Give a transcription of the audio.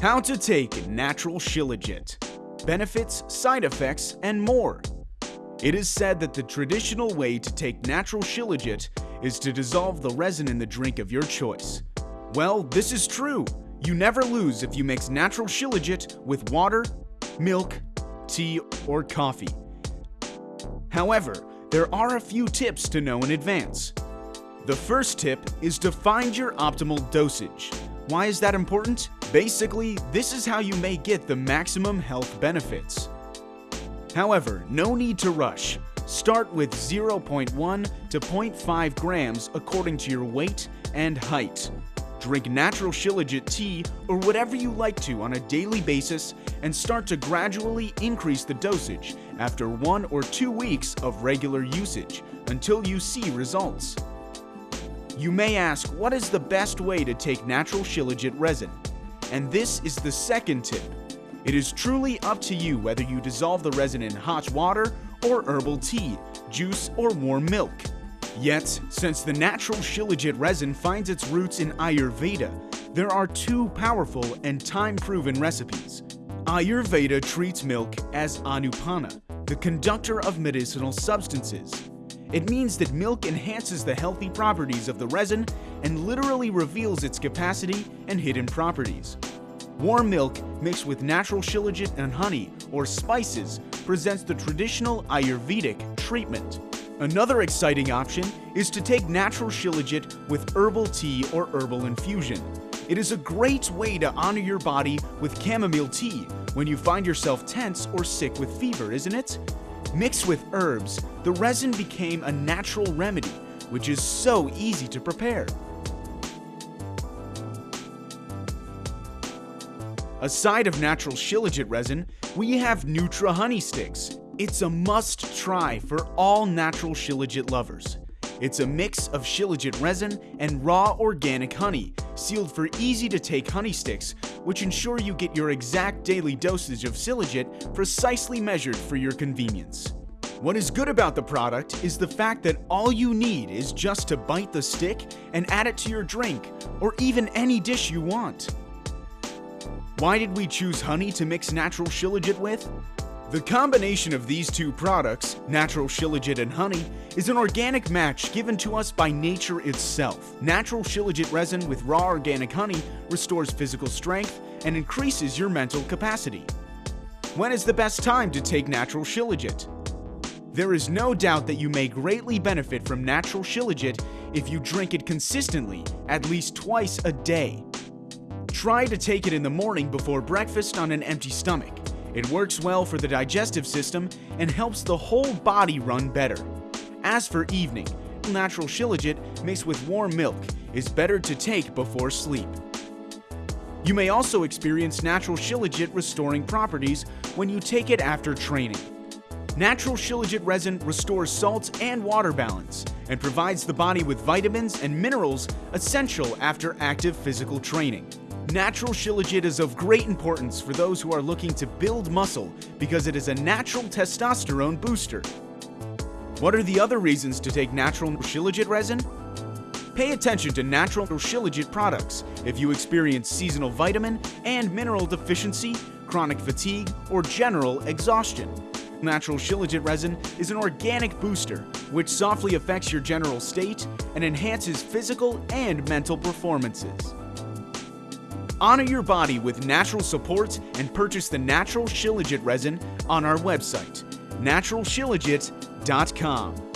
How to take natural Shilajit. Benefits, side effects, and more. It is said that the traditional way to take natural Shilajit is to dissolve the resin in the drink of your choice. Well, this is true. You never lose if you mix natural Shilajit with water, milk, tea, or coffee. However, there are a few tips to know in advance. The first tip is to find your optimal dosage. Why is that important? Basically, this is how you may get the maximum health benefits. However, no need to rush. Start with 0.1 to 0.5 grams according to your weight and height. Drink natural Shilajit tea or whatever you like to on a daily basis and start to gradually increase the dosage after one or two weeks of regular usage until you see results. You may ask, what is the best way to take natural Shilajit resin? And this is the second tip. It is truly up to you whether you dissolve the resin in hot water or herbal tea, juice, or warm milk. Yet, since the natural Shilajit resin finds its roots in Ayurveda, there are two powerful and time-proven recipes. Ayurveda treats milk as anupana, the conductor of medicinal substances. It means that milk enhances the healthy properties of the resin and literally reveals its capacity and hidden properties. Warm milk mixed with natural shilajit and honey or spices presents the traditional Ayurvedic treatment. Another exciting option is to take natural shilajit with herbal tea or herbal infusion. It is a great way to honor your body with chamomile tea when you find yourself tense or sick with fever, isn't it? Mixed with herbs, the resin became a natural remedy, which is so easy to prepare. Aside of natural shilajit resin, we have Nutra Honey Sticks. It's a must try for all natural shilajit lovers. It's a mix of shilajit resin and raw organic honey, sealed for easy to take honey sticks which ensure you get your exact daily dosage of Shilajit precisely measured for your convenience. What is good about the product is the fact that all you need is just to bite the stick and add it to your drink, or even any dish you want. Why did we choose honey to mix natural Shilajit with? The combination of these two products, natural shilajit and honey, is an organic match given to us by nature itself. Natural shilajit resin with raw organic honey restores physical strength and increases your mental capacity. When is the best time to take natural shilajit? There is no doubt that you may greatly benefit from natural shilajit if you drink it consistently, at least twice a day. Try to take it in the morning before breakfast on an empty stomach. It works well for the digestive system and helps the whole body run better. As for evening, natural shilajit mixed with warm milk is better to take before sleep. You may also experience natural shilajit restoring properties when you take it after training. Natural shilajit resin restores salt and water balance and provides the body with vitamins and minerals essential after active physical training. Natural Shilajit is of great importance for those who are looking to build muscle because it is a natural testosterone booster. What are the other reasons to take natural Shilajit resin? Pay attention to natural Shilajit products if you experience seasonal vitamin and mineral deficiency, chronic fatigue, or general exhaustion. Natural Shilajit resin is an organic booster which softly affects your general state and enhances physical and mental performances. Honor your body with natural support and purchase the natural Shilajit resin on our website, naturalshilajit.com.